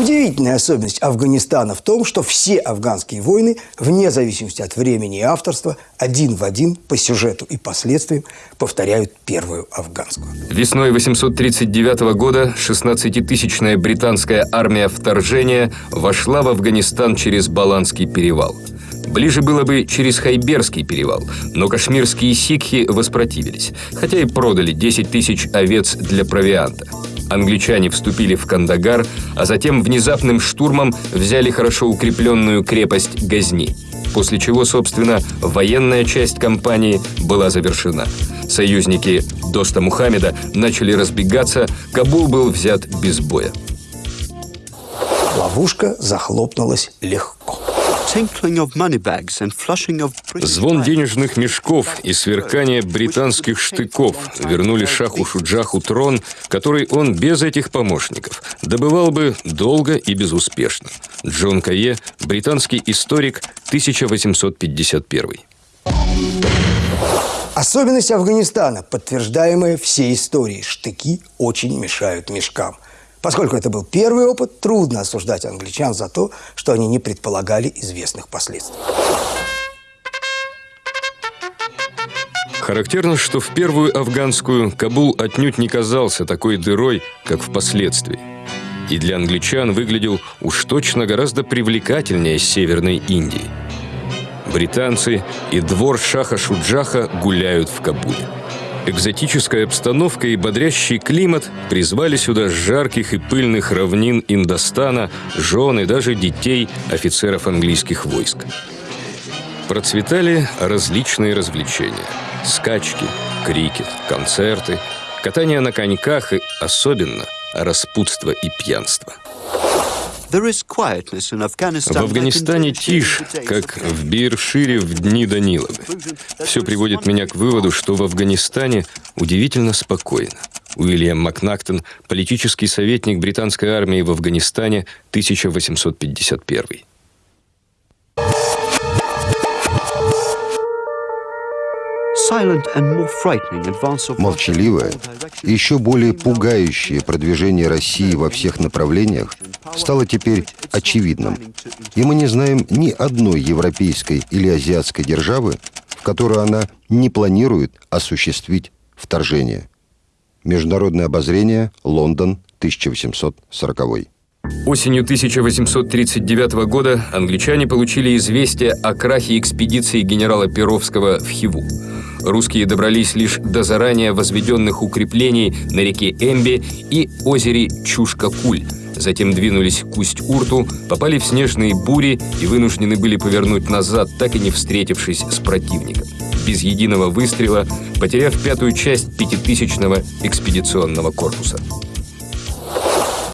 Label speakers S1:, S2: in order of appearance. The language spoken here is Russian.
S1: Удивительная особенность Афганистана в том, что все афганские войны, вне зависимости от времени и авторства, один в один по сюжету и последствиям повторяют первую афганскую.
S2: Весной 839 года 16-тысячная британская армия вторжения вошла в Афганистан через Баланский перевал. Ближе было бы через Хайберский перевал, но кашмирские сикхи воспротивились, хотя и продали 10 тысяч овец для провианта. Англичане вступили в Кандагар, а затем внезапным штурмом взяли хорошо укрепленную крепость Газни. После чего, собственно, военная часть кампании была завершена. Союзники Доста Мухаммеда начали разбегаться, Кабул был взят без боя.
S1: Ловушка захлопнулась легко.
S2: Звон денежных мешков и сверкание британских штыков вернули шаху Шуджаху трон, который он без этих помощников добывал бы долго и безуспешно. Джон Кае, британский историк, 1851.
S1: Особенность Афганистана, подтверждаемая всей историей. Штыки очень мешают мешкам – Поскольку это был первый опыт, трудно осуждать англичан за то, что они не предполагали известных последствий.
S2: Характерно, что в первую афганскую Кабул отнюдь не казался такой дырой, как впоследствии. И для англичан выглядел уж точно гораздо привлекательнее Северной Индии. Британцы и двор Шаха Шуджаха гуляют в Кабуле. Экзотическая обстановка и бодрящий климат призвали сюда жарких и пыльных равнин Индостана, жен и даже детей офицеров английских войск. Процветали различные развлечения. Скачки, крикет, концерты, катание на коньках и, особенно, распутство и пьянство – в Афганистане тишь, как в Биршире в дни Даниловы. Все приводит меня к выводу, что в Афганистане удивительно спокойно. Уильям Макнактон, политический советник британской армии в Афганистане, 1851.
S3: Молчаливое и еще более пугающее продвижение России во всех направлениях стало теперь очевидным. И мы не знаем ни одной европейской или азиатской державы, в которую она не планирует осуществить вторжение. Международное обозрение, Лондон, 1840.
S2: Осенью 1839 года англичане получили известие о крахе экспедиции генерала Перовского в Хиву. Русские добрались лишь до заранее возведенных укреплений на реке Эмби и озере Чушка-Куль. Затем двинулись к Усть-Урту, попали в снежные бури и вынуждены были повернуть назад, так и не встретившись с противником. Без единого выстрела, потеряв пятую часть пятитысячного экспедиционного корпуса.